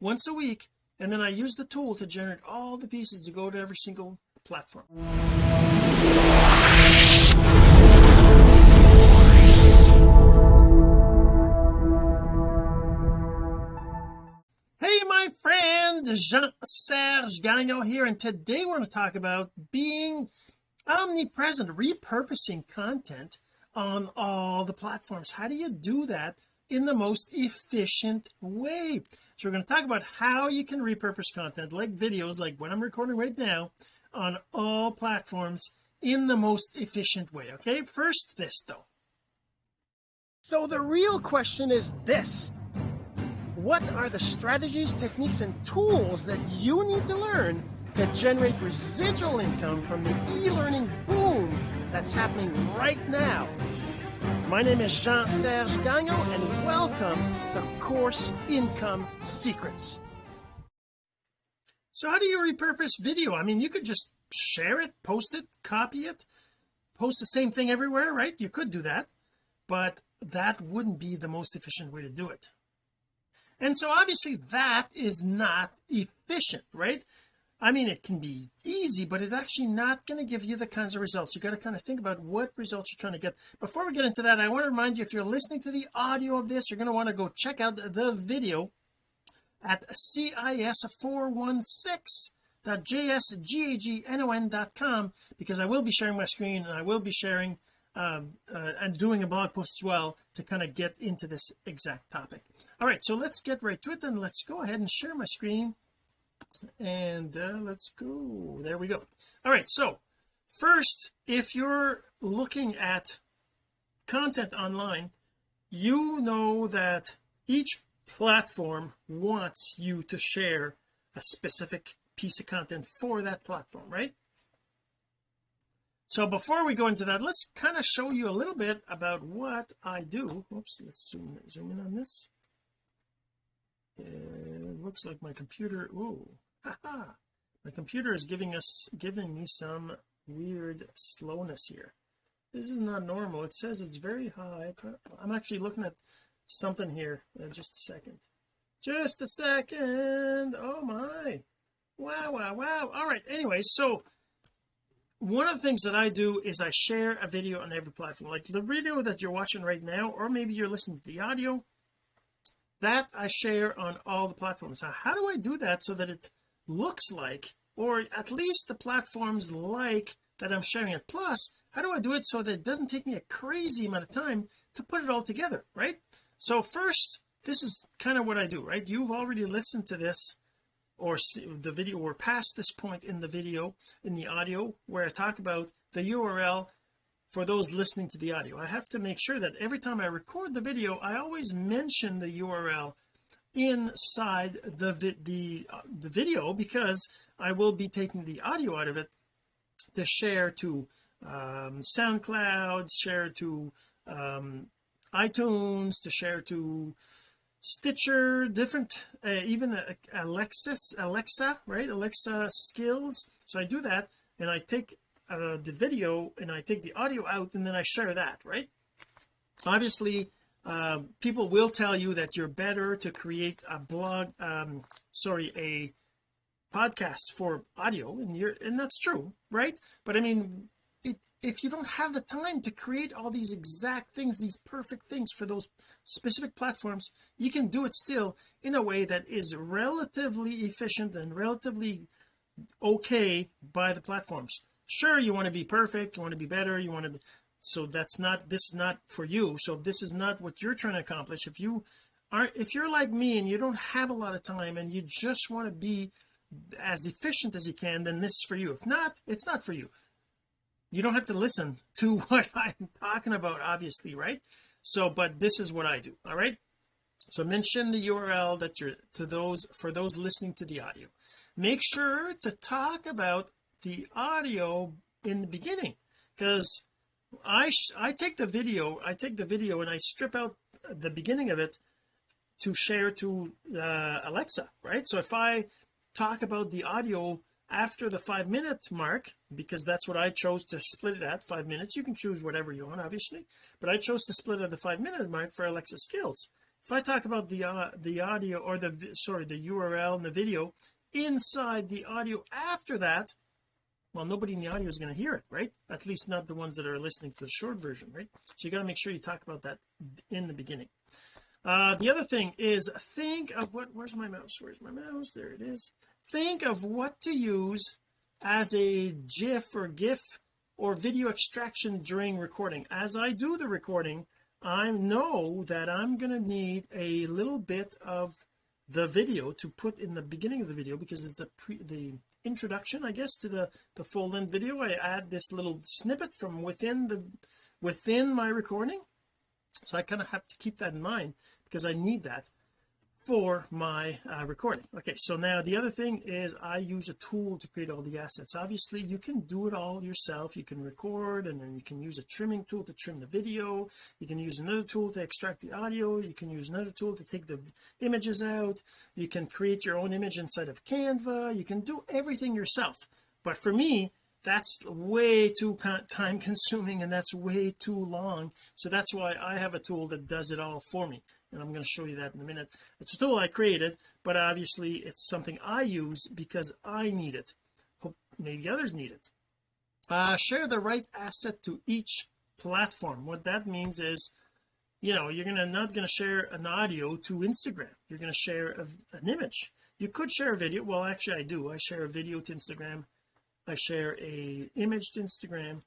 once a week and then I use the tool to generate all the pieces to go to every single platform. Hey my friend Jean-Serge Gagnon here and today we're going to talk about being omnipresent repurposing content on all the platforms. How do you do that in the most efficient way so we're going to talk about how you can repurpose content like videos like what I'm recording right now on all platforms in the most efficient way okay? First this though. So the real question is this. What are the strategies techniques and tools that you need to learn to generate residual income from the e-learning boom that's happening right now my name is Jean-Serge Gagnon and welcome to Course Income Secrets. So how do you repurpose video? I mean you could just share it post it copy it post the same thing everywhere right? You could do that but that wouldn't be the most efficient way to do it. And so obviously that is not efficient right I mean it can be easy but it's actually not going to give you the kinds of results. You got to kind of think about what results you're trying to get. Before we get into that I want to remind you if you're listening to the audio of this you're going to want to go check out the video at cis416.jsgagnon.com because I will be sharing my screen and I will be sharing um, uh, and doing a blog post as well to kind of get into this exact topic. All right so let's get right to it then. Let's go ahead and share my screen and uh, let's go. There we go. All right so first if you're looking at content online you know that each platform wants you to share a specific piece of content for that platform right? So before we go into that let's kind of show you a little bit about what I do. Oops let's zoom, zoom in on this. It looks like my computer oh haha my computer is giving us giving me some weird slowness here. This is not normal. It says it's very high. I'm actually looking at something here. Uh, just a second. Just a second. Oh my. Wow wow wow. All right. Anyway so one of the things that I do is I share a video on every platform. Like the video that you're watching right now or maybe you're listening to the audio that I share on all the platforms. Now how do I do that so that it looks like or at least the platforms like that I'm sharing it plus how do I do it so that it doesn't take me a crazy amount of time to put it all together right? So first this is kind of what I do right? You've already listened to this or the video or past this point in the video in the audio where I talk about the URL for those listening to the audio. I have to make sure that every time I record the video I always mention the URL inside the the uh, the video because I will be taking the audio out of it to share to um, SoundCloud share to um, iTunes to share to Stitcher different uh, even uh, Alexis Alexa right? Alexa skills. So I do that and I take uh, the video and I take the audio out and then I share that right? Obviously uh, people will tell you that you're better to create a blog um sorry a podcast for audio and you're and that's true right? But I mean it, if you don't have the time to create all these exact things these perfect things for those specific platforms you can do it still in a way that is relatively efficient and relatively okay by the platforms. Sure you want to be perfect you want to be better you want to be so that's not this is not for you. So this is not what you're trying to accomplish. If you aren't if you're like me and you don't have a lot of time and you just want to be as efficient as you can then this is for you. If not it's not for you. You don't have to listen to what I'm talking about obviously right? So but this is what I do all right? So mention the URL that you're to those for those listening to the audio. Make sure to talk about the audio in the beginning because I I take the video I take the video and I strip out the beginning of it to share to uh, Alexa right? So if I talk about the audio after the five minute mark because that's what I chose to split it at five minutes you can choose whatever you want obviously but I chose to split at the five minute mark for Alexa skills. If I talk about the uh, the audio or the sorry the URL and the video inside the audio after that well nobody in the audio is going to hear it right? At least not the ones that are listening to the short version right? So you got to make sure you talk about that in the beginning. Uh the other thing is think of what where's my mouse? Where's my mouse? There it is. Think of what to use as a gif or gif or video extraction during recording. As I do the recording I know that I'm going to need a little bit of the video to put in the beginning of the video because it's the pre the introduction I guess to the the full length video. I add this little snippet from within the within my recording. So I kind of have to keep that in mind because I need that for my uh, recording. Okay so now the other thing is I use a tool to create all the assets. Obviously you can do it all yourself. You can record and then you can use a trimming tool to trim the video. You can use another tool to extract the audio. You can use another tool to take the images out. You can create your own image inside of Canva. You can do everything yourself. But for me that's way too time consuming and that's way too long. So that's why I have a tool that does it all for me and I'm going to show you that in a minute. It's a tool I created but obviously it's something I use because I need it. Hope maybe others need it. Uh share the right asset to each platform. What that means is you know you're gonna not going to share an audio to Instagram. You're going to share a, an image. You could share a video. Well actually I do. I share a video to Instagram. I share a image to Instagram.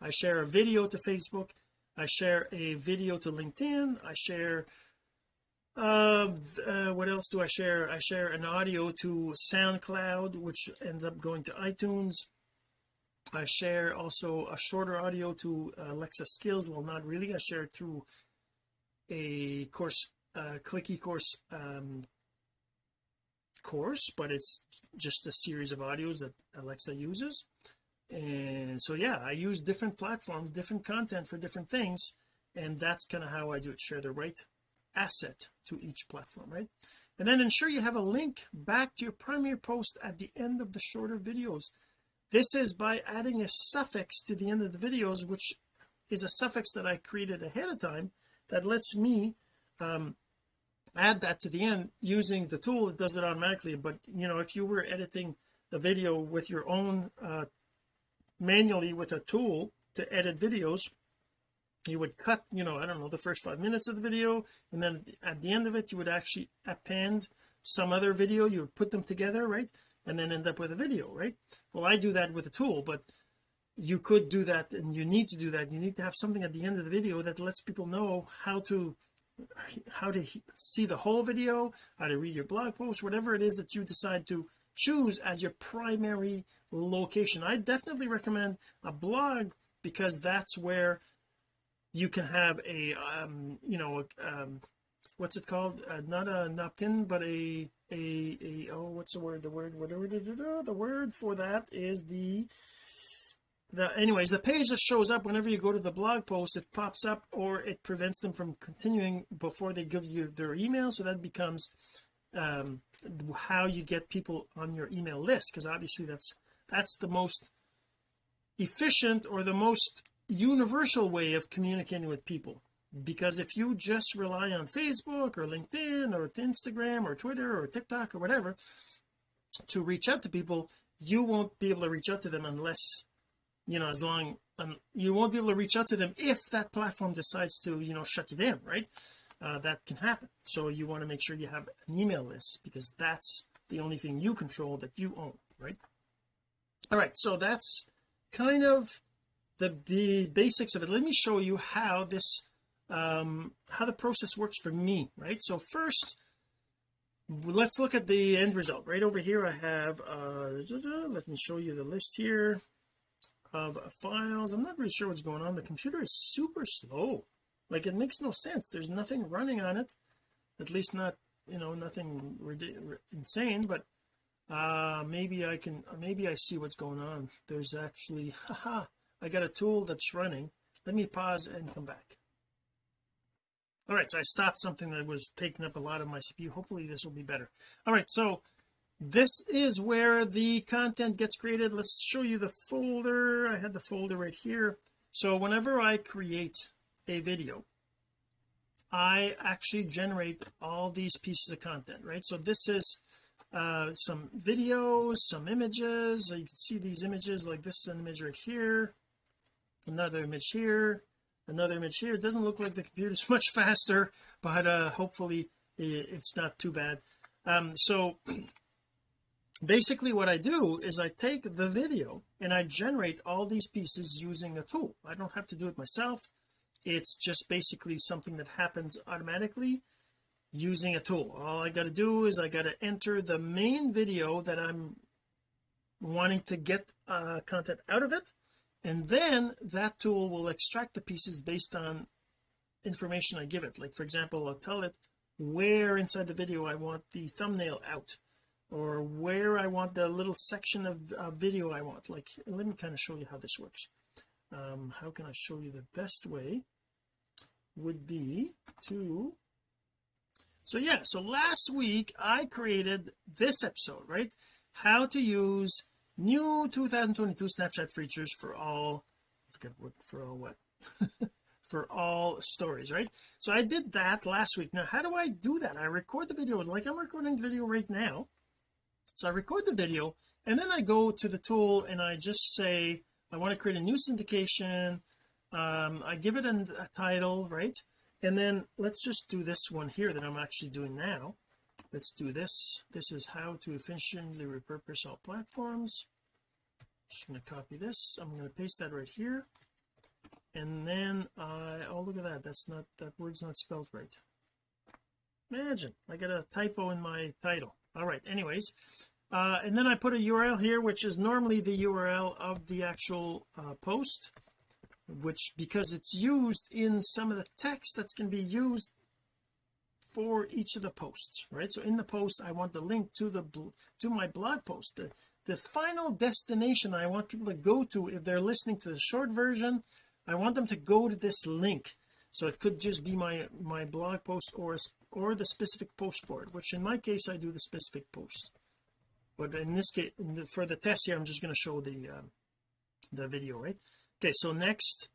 I share a video to Facebook I share a video to LinkedIn. I share uh, uh, what else do I share? I share an audio to SoundCloud which ends up going to iTunes. I share also a shorter audio to Alexa skills. Well not really. I share it through a course uh, ClickECourse um, course but it's just a series of audios that Alexa uses and so yeah I use different platforms different content for different things and that's kind of how I do it share the right asset to each platform right? And then ensure you have a link back to your primary post at the end of the shorter videos. This is by adding a suffix to the end of the videos which is a suffix that I created ahead of time that lets me um, add that to the end using the tool it does it automatically. But you know if you were editing the video with your own uh, manually with a tool to edit videos. You would cut you know I don't know the first five minutes of the video and then at the end of it you would actually append some other video. You would put them together right and then end up with a video right? Well I do that with a tool but you could do that and you need to do that. You need to have something at the end of the video that lets people know how to how to see the whole video how to read your blog post whatever it is that you decide to choose as your primary location. I definitely recommend a blog because that's where you can have a um you know um what's it called? Uh, not a opt-in but a a a oh what's the word? The word whatever the word for that is the the anyways the page that shows up whenever you go to the blog post it pops up or it prevents them from continuing before they give you their email. So that becomes um how you get people on your email list because obviously that's that's the most efficient or the most universal way of communicating with people. Because if you just rely on Facebook or LinkedIn or Instagram or Twitter or TikTok or whatever to reach out to people you won't be able to reach out to them unless you know as long um, you won't be able to reach out to them if that platform decides to you know shut you down right uh, that can happen. So you want to make sure you have an email list because that's the only thing you control that you own right? All right so that's kind of the, basics of it. Let me show you how this um how the process works for me right? So first let's look at the end result. Right over here I have uh let me show you the list here of files. I'm not really sure what's going on. The computer is super slow like it makes no sense. There's nothing running on it. At least not you know nothing insane but uh maybe I can maybe I see what's going on. There's actually haha I got a tool that's running. Let me pause and come back. All right so I stopped something that was taking up a lot of my CPU hopefully this will be better. All right so this is where the content gets created. Let's show you the folder. I had the folder right here. So whenever I create a video. I actually generate all these pieces of content right? So this is uh some videos some images. You can see these images like this is an image right here another image here another image here. It doesn't look like the computer's much faster but uh hopefully it's not too bad. Um so basically what I do is I take the video and I generate all these pieces using a tool. I don't have to do it myself it's just basically something that happens automatically using a tool. All I got to do is I got to enter the main video that I'm wanting to get uh, content out of it and then that tool will extract the pieces based on information I give it. Like for example I'll tell it where inside the video I want the thumbnail out or where I want the little section of uh, video I want. Like let me kind of show you how this works. Um how can I show you the best way would be to so yeah so last week I created this episode right? How to use new 2022 Snapchat features for all what for all what? For all stories right? So I did that last week. Now how do I do that? I record the video like I'm recording the video right now. So I record the video and then I go to the tool and I just say I want to create a new syndication um I give it a, a title right? And then let's just do this one here that I'm actually doing now. Let's do this. This is how to efficiently repurpose all platforms. Just going to copy this. I'm going to paste that right here. And then I oh look at that. That's not that word's not spelled right. Imagine I got a typo in my title. All right anyways. Uh, and then I put a URL here which is normally the URL of the actual uh, post which because it's used in some of the text that's going to be used for each of the posts right? So in the post I want the link to the to my blog post. The, the final destination I want people to go to if they're listening to the short version I want them to go to this link. So it could just be my my blog post or or the specific post for it which in my case I do the specific post. But in this case for the test here I'm just going to show the uh, the video right okay so next.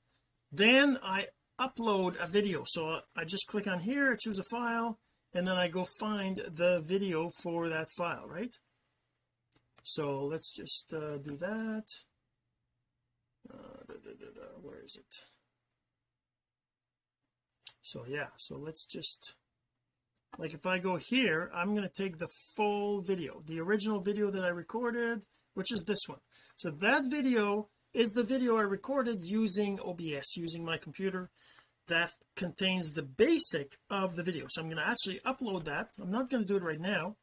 Then I upload a video. So I just click on here choose a file and then I go find the video for that file right? So let's just uh, do that. Uh, da, da, da, where is it? So yeah so let's just like if I go here I'm going to take the full video the original video that I recorded which is this one. So that video is the video I recorded using OBS using my computer that contains the basic of the video. So I'm going to actually upload that. I'm not going to do it right now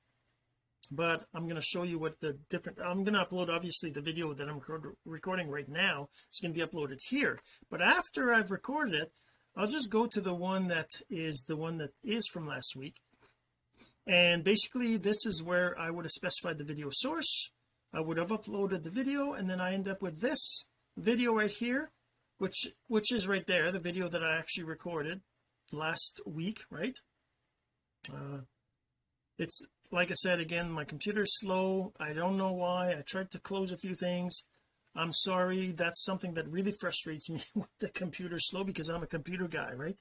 but I'm going to show you what the different I'm going to upload obviously the video that I'm recording right now. It's going to be uploaded here. But after I've recorded it I'll just go to the one that is the one that is from last week. And basically this is where I would have specified the video source I would have uploaded the video and then I end up with this video right here which which is right there the video that I actually recorded last week right? Uh it's like I said again my computer's slow. I don't know why. I tried to close a few things. I'm sorry. That's something that really frustrates me with the computer slow because I'm a computer guy right?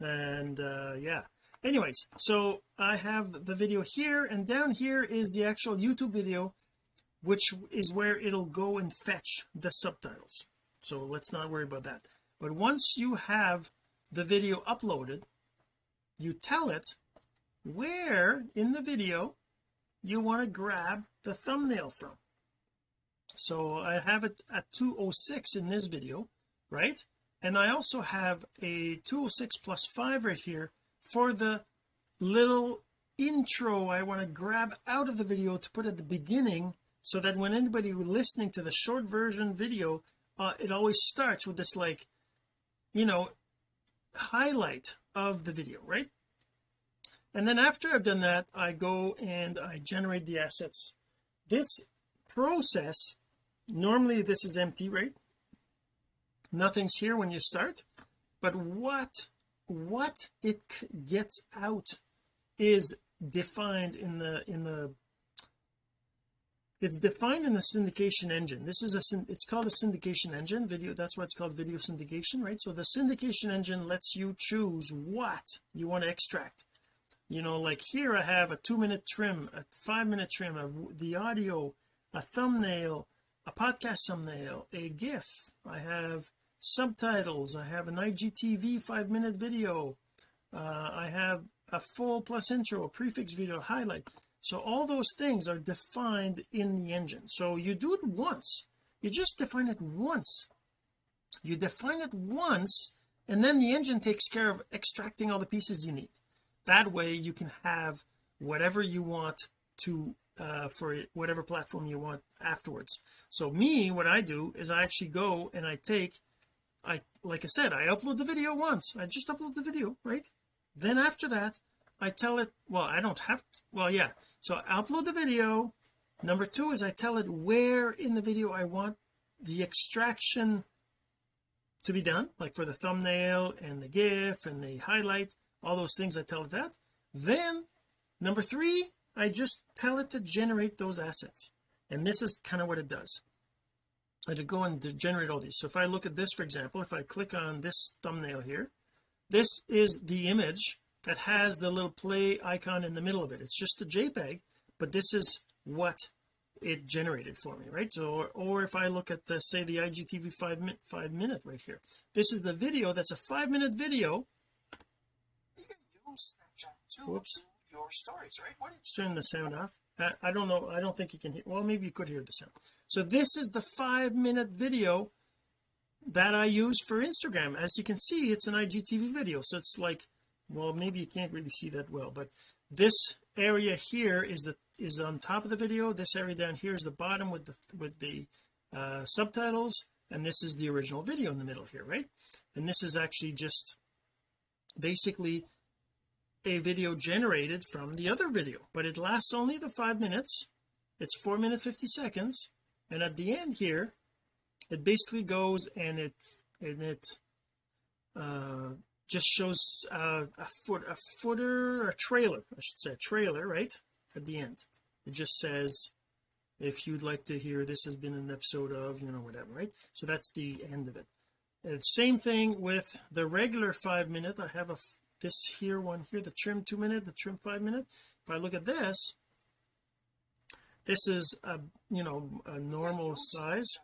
And uh yeah. Anyways so I have the video here and down here is the actual YouTube video which is where it'll go and fetch the subtitles. So let's not worry about that. But once you have the video uploaded you tell it where in the video you want to grab the thumbnail from. So I have it at 206 in this video right? And I also have a 206 plus 5 right here for the little intro I want to grab out of the video to put at the beginning so that when anybody listening to the short version video uh, it always starts with this like you know highlight of the video right? And then after I've done that I go and I generate the assets. This process normally this is empty right? Nothing's here when you start but what what it gets out is defined in the in the it's defined in the syndication engine. This is a it's called a syndication engine. Video that's why it's called video syndication right? So the syndication engine lets you choose what you want to extract. You know like here I have a two minute trim a five minute trim of the audio a thumbnail a podcast thumbnail a gif. I have subtitles. I have an IGTV five minute video. Uh, I have a full plus intro a prefix video highlight so all those things are defined in the engine. So you do it once. You just define it once. You define it once and then the engine takes care of extracting all the pieces you need. That way you can have whatever you want to uh, for whatever platform you want afterwards. So me what I do is I actually go and I take I like I said I upload the video once. I just upload the video right? Then after that I tell it well I don't have to, well yeah. So I upload the video. Number two is I tell it where in the video I want the extraction to be done like for the thumbnail and the gif and the highlight all those things I tell it that. Then number three I just tell it to generate those assets. And this is kind of what it does. I to go and generate all these. So if I look at this for example if I click on this thumbnail here this is the image that has the little play icon in the middle of it. It's just a JPEG but this is what it generated for me right? So or, or if I look at the say the IGTV five minute five minute right here. This is the video that's a five minute video. Whoops. your stories right turn the sound off. I, I don't know. I don't think you can hear well maybe you could hear the sound. So this is the five minute video that I use for Instagram. As you can see it's an IGTV video. So it's like well maybe you can't really see that well but this area here is the is on top of the video. This area down here is the bottom with the with the uh, subtitles and this is the original video in the middle here right? And this is actually just basically a video generated from the other video but it lasts only the five minutes. It's four minute 50 seconds and at the end here it basically goes and it and it uh just shows uh, a foot a footer a trailer I should say a trailer right at the end. It just says if you'd like to hear this has been an episode of you know whatever right? So that's the end of it. And same thing with the regular five minute. I have a this here one here the trim two minute the trim five minute. If I look at this this is a you know a normal size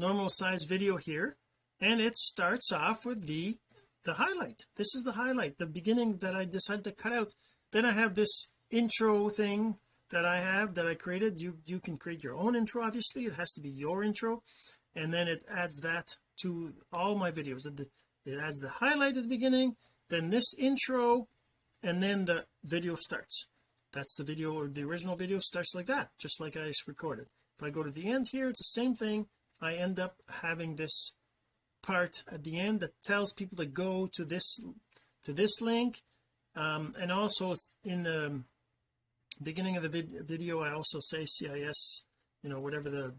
normal size video here. And it starts off with the the highlight. This is the highlight the beginning that I decided to cut out. Then I have this intro thing that I have that I created. You you can create your own intro obviously. It has to be your intro. And then it adds that to all my videos. It adds the highlight at the beginning then this intro and then the video starts. That's the video or the original video starts like that just like I recorded. If I go to the end here it's the same thing. I end up having this part at the end that tells people to go to this to this link. Um, and also in the beginning of the vid video I also say CIS you know whatever the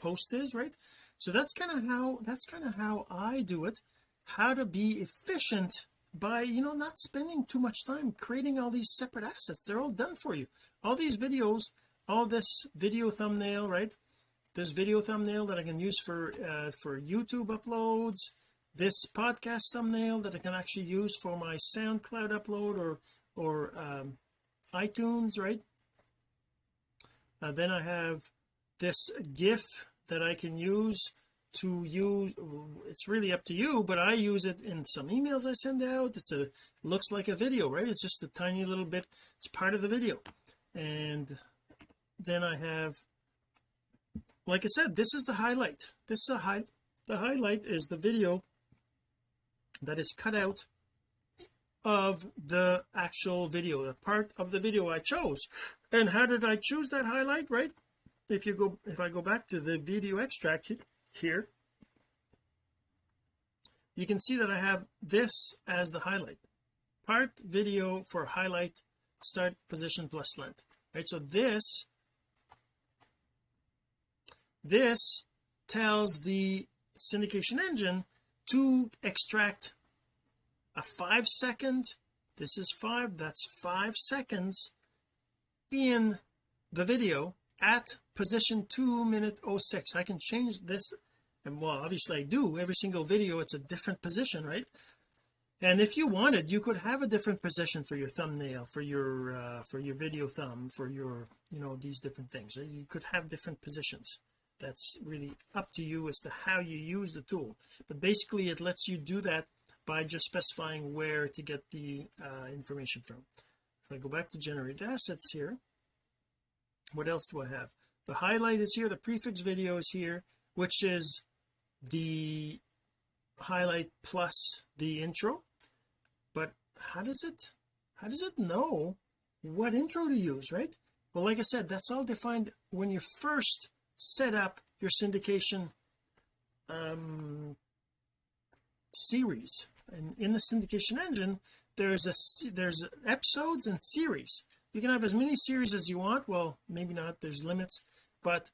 post is right? So that's kind of how that's kind of how I do it. How to be efficient by you know not spending too much time creating all these separate assets. They're all done for you. All these videos all this video thumbnail right this video thumbnail that I can use for uh, for YouTube uploads this podcast thumbnail that I can actually use for my SoundCloud upload or or um, iTunes right? Uh, then I have this GIF that I can use to use it's really up to you but I use it in some emails I send out. It's a looks like a video right? It's just a tiny little bit it's part of the video. And then I have like I said this is the highlight. This is the high the highlight is the video that is cut out of the actual video the part of the video I chose. And how did I choose that highlight right? If you go if I go back to the video extract here you can see that I have this as the highlight. Part video for highlight start position plus length right? So this this tells the syndication engine to extract a five second this is five that's five seconds in the video at position 2 minute 06 I can change this and well obviously I do every single video it's a different position right? And if you wanted you could have a different position for your thumbnail for your uh, for your video thumb for your you know these different things right? you could have different positions that's really up to you as to how you use the tool. But basically it lets you do that by just specifying where to get the uh, information from. If I go back to generate assets here what else do I have? The highlight is here the prefix video is here which is the highlight plus the intro. But how does it how does it know what intro to use right? Well like I said that's all defined when you first set up your syndication um series. And in the syndication engine there's a there's episodes and series. You can have as many series as you want. Well maybe not. There's limits. But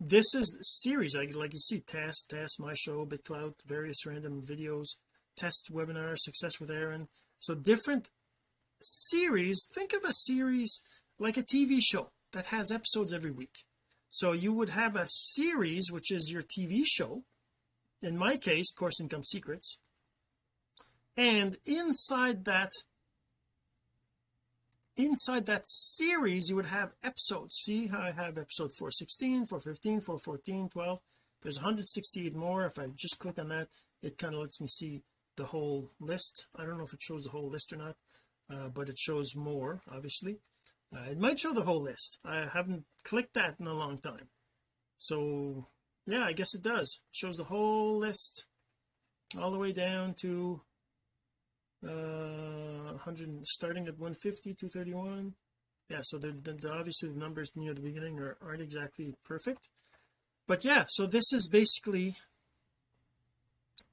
this is series. Like, like you see test test my show bitclout various random videos test webinar success with Aaron. So different series. Think of a series like a TV show that has episodes every week so you would have a series which is your TV show in my case course income secrets and inside that inside that series you would have episodes. See how I have episode 416 415 414 12 there's 168 more. If I just click on that it kind of lets me see the whole list. I don't know if it shows the whole list or not uh, but it shows more obviously uh, it might show the whole list. I haven't clicked that in a long time. So yeah I guess it does. It shows the whole list all the way down to uh 100 starting at 150 231 yeah so the, the, obviously the numbers near the beginning are, aren't exactly perfect. But yeah so this is basically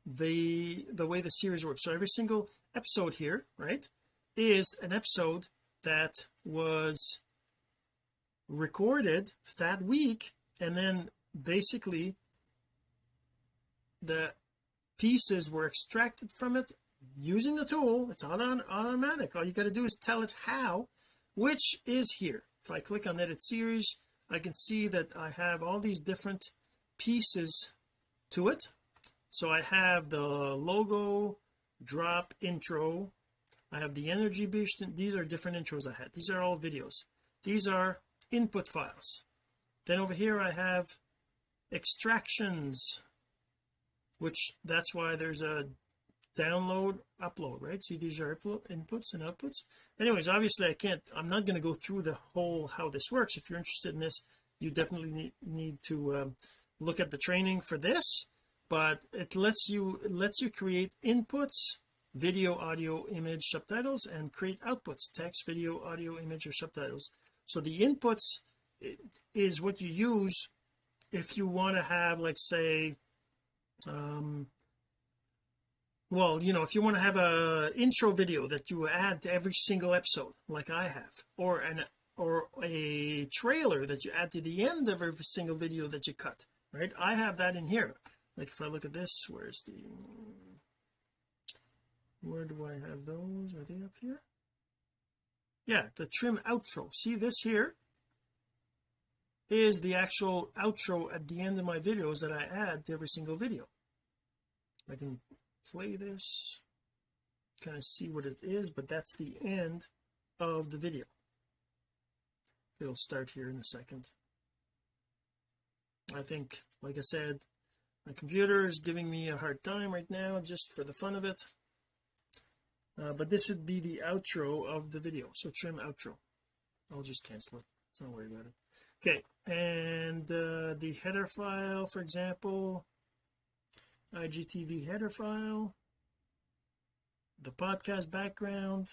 the the way the series works. So every single episode here right is an episode that was recorded that week and then basically the pieces were extracted from it using the tool. It's on automatic. All you got to do is tell it how which is here. If I click on edit series I can see that I have all these different pieces to it. So I have the logo drop intro I have the energy boost these are different intros I had. These are all videos. These are input files. Then over here I have extractions which that's why there's a download upload right? See these are inputs and outputs. Anyways obviously I can't I'm not going to go through the whole how this works. If you're interested in this you definitely need, need to um, look at the training for this but it lets you it lets you create inputs video audio image subtitles and create outputs text video audio image or subtitles. So the inputs is what you use if you want to have like say um well you know if you want to have a intro video that you add to every single episode like I have or an or a trailer that you add to the end of every single video that you cut right? I have that in here. Like if I look at this where's the where do I have those? Are they up here? Yeah the trim outro. See this here? Is the actual outro at the end of my videos that I add to every single video. I can play this kind of see what it is but that's the end of the video. It'll start here in a second. I think like I said my computer is giving me a hard time right now just for the fun of it uh, but this would be the outro of the video. So trim outro. I'll just cancel it. Let's not worry about it. Okay and uh, the header file for example. IGTV header file. The podcast background.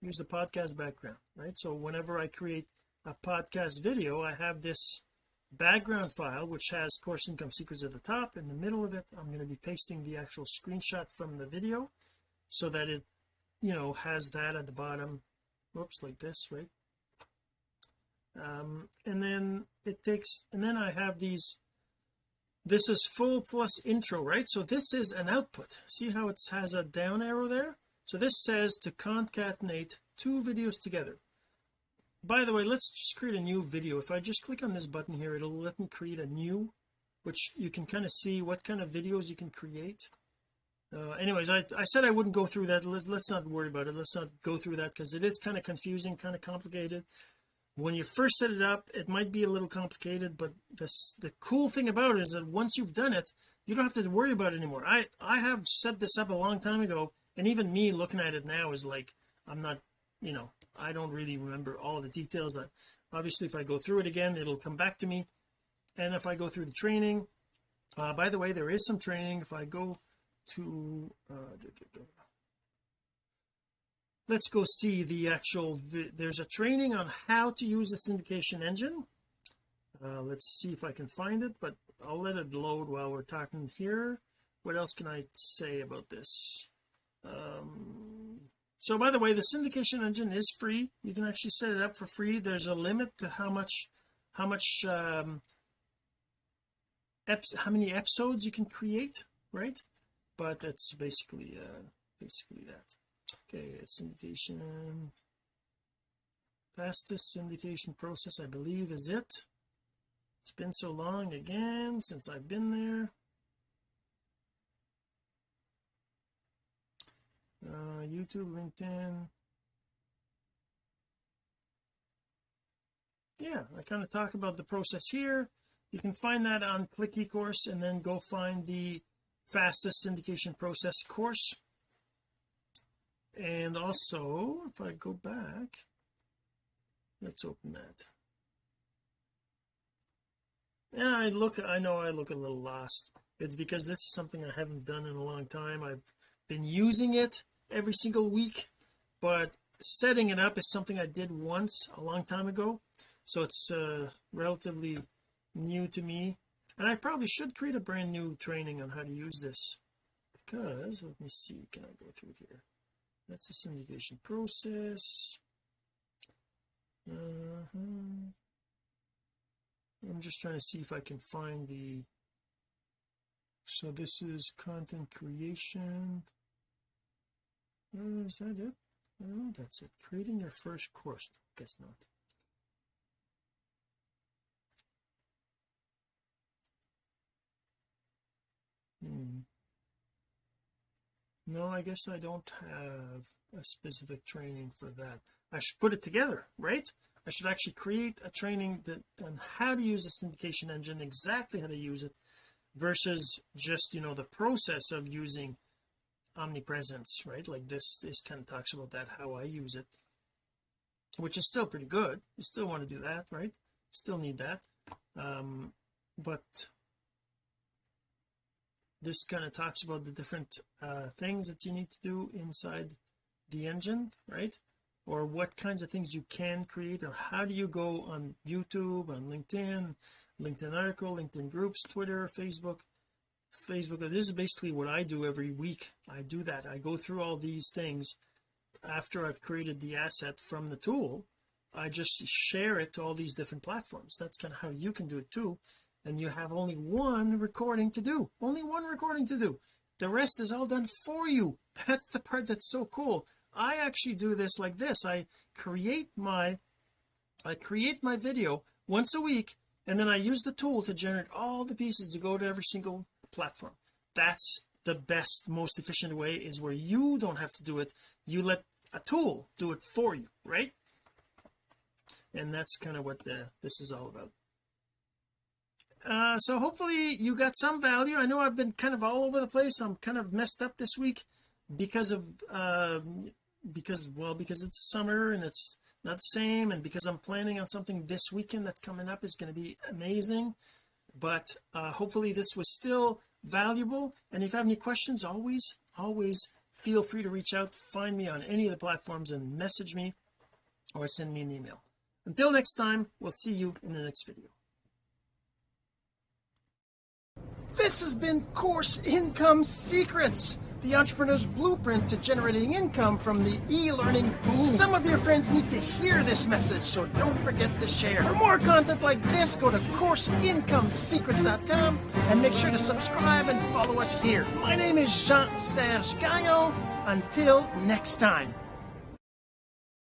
Use the podcast background right? So whenever I create a podcast video I have this background file which has course income secrets at the top. In the middle of it I'm going to be pasting the actual screenshot from the video so that it you know has that at the bottom. Whoops like this right? Um and then it takes and then I have these this is full plus intro right? So this is an output. See how it has a down arrow there? So this says to concatenate two videos together. By the way let's just create a new video. If I just click on this button here it'll let me create a new which you can kind of see what kind of videos you can create uh, anyways I, I said I wouldn't go through that. Let's let's not worry about it. Let's not go through that because it is kind of confusing kind of complicated. When you first set it up it might be a little complicated but this the cool thing about it is that once you've done it you don't have to worry about it anymore. I I have set this up a long time ago and even me looking at it now is like I'm not you know I don't really remember all the details. I, obviously if I go through it again it'll come back to me. And if I go through the training uh, by the way there is some training. If I go to uh, let's go see the actual there's a training on how to use the syndication engine. Uh, let's see if I can find it but I'll let it load while we're talking here. What else can I say about this? Um, so by the way the syndication engine is free. You can actually set it up for free. There's a limit to how much how much um how many episodes you can create right but that's basically uh basically that. Okay syndication fastest syndication process I believe is it. It's been so long again since I've been there. Uh YouTube LinkedIn. Yeah I kind of talk about the process here. You can find that on ClickECourse and then go find the fastest syndication process course. And also if I go back let's open that. Yeah I look I know I look a little lost. It's because this is something I haven't done in a long time. I've been using it every single week but setting it up is something I did once a long time ago. So it's uh, relatively new to me and I probably should create a brand new training on how to use this because let me see can I go through here? That's the syndication process. Uh -huh. I'm just trying to see if I can find the so this is content creation. Uh, is that it? That's it. Creating your first course. Guess not hmm. No I guess I don't have a specific training for that. I should put it together right? I should actually create a training that on how to use the syndication engine exactly how to use it versus just you know the process of using omnipresence right? Like this this kind of talks about that how I use it which is still pretty good. You still want to do that right? Still need that. Um but this kind of talks about the different uh, things that you need to do inside the engine right? Or what kinds of things you can create or how do you go on YouTube on LinkedIn LinkedIn article LinkedIn groups Twitter Facebook? Facebook this is basically what I do every week. I do that. I go through all these things after I've created the asset from the tool. I just share it to all these different platforms. That's kind of how you can do it too and you have only one recording to do only one recording to do. The rest is all done for you. That's the part that's so cool. I actually do this like this. I create my I create my video once a week and then I use the tool to generate all the pieces to go to every single platform. That's the best most efficient way is where you don't have to do it. You let a tool do it for you right? And that's kind of what the this is all about uh so hopefully you got some value. I know I've been kind of all over the place. I'm kind of messed up this week because of uh because well because it's summer and it's not the same and because I'm planning on something this weekend that's coming up is going to be amazing. But uh hopefully this was still valuable. And if you have any questions always always feel free to reach out find me on any of the platforms and message me or send me an email. Until next time we'll see you in the next video this has been course income secrets the entrepreneur's blueprint to generating income from the e-learning boom. Some of your friends need to hear this message, so don't forget to share. For more content like this, go to CourseIncomeSecrets.com and make sure to subscribe and follow us here. My name is Jean-Serge Gagnon. Until next time.